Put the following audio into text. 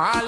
I. all